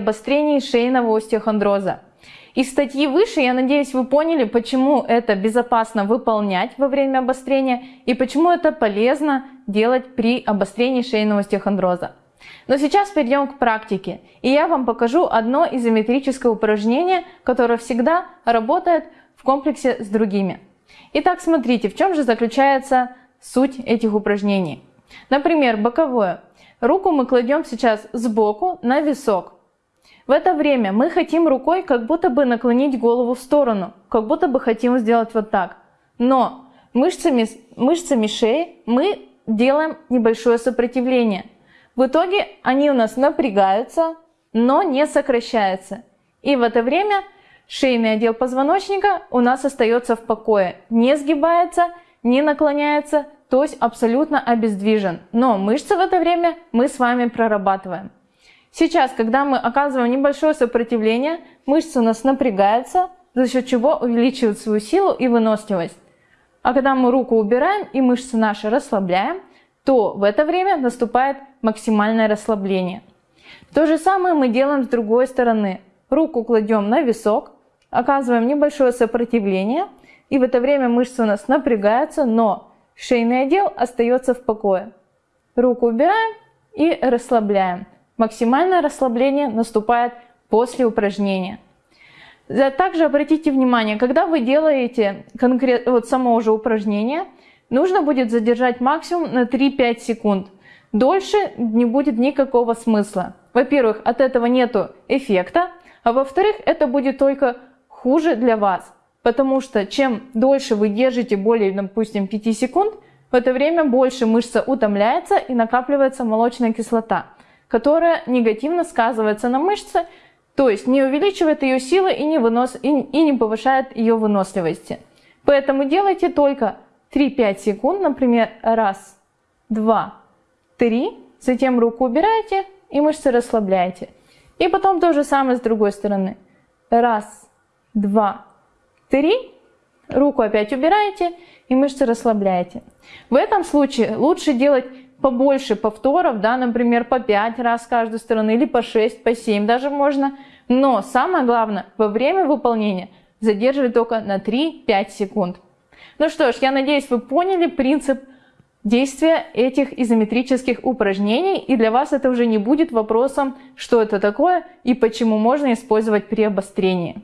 обострении шейного остеохондроза. Из статьи выше, я надеюсь, вы поняли, почему это безопасно выполнять во время обострения и почему это полезно делать при обострении шейного остеохондроза. Но сейчас перейдем к практике, и я вам покажу одно изометрическое упражнение, которое всегда работает в комплексе с другими. Итак, смотрите, в чем же заключается суть этих упражнений. Например, боковое. Руку мы кладем сейчас сбоку на висок. В это время мы хотим рукой как будто бы наклонить голову в сторону, как будто бы хотим сделать вот так. Но мышцами, мышцами шеи мы делаем небольшое сопротивление. В итоге они у нас напрягаются, но не сокращаются. И в это время шейный отдел позвоночника у нас остается в покое, не сгибается, не наклоняется, то есть абсолютно обездвижен. Но мышцы в это время мы с вами прорабатываем. Сейчас, когда мы оказываем небольшое сопротивление, мышцы у нас напрягаются, за счет чего увеличивают свою силу и выносливость. А когда мы руку убираем и мышцы наши расслабляем, то в это время наступает максимальное расслабление. То же самое мы делаем с другой стороны. Руку кладем на висок, оказываем небольшое сопротивление, и в это время мышцы у нас напрягаются, но Шейный отдел остается в покое. Руку убираем и расслабляем. Максимальное расслабление наступает после упражнения. Также обратите внимание, когда вы делаете конкрет, вот само уже упражнение, нужно будет задержать максимум на 3-5 секунд. Дольше не будет никакого смысла. Во-первых, от этого нету эффекта, а во-вторых, это будет только хуже для вас. Потому что чем дольше вы держите более, допустим, 5 секунд, в это время больше мышца утомляется и накапливается молочная кислота, которая негативно сказывается на мышце, то есть не увеличивает ее силы и не, вынос, и, и не повышает ее выносливости. Поэтому делайте только 3-5 секунд, например, раз, два, три, затем руку убираете и мышцы расслабляете. И потом то же самое с другой стороны. Раз, два, Три. Руку опять убираете и мышцы расслабляете. В этом случае лучше делать побольше повторов, да, например, по 5 раз с каждой стороны или по 6, по 7 даже можно. Но самое главное, во время выполнения задерживать только на 3-5 секунд. Ну что ж, я надеюсь, вы поняли принцип действия этих изометрических упражнений, и для вас это уже не будет вопросом, что это такое и почему можно использовать при обострении.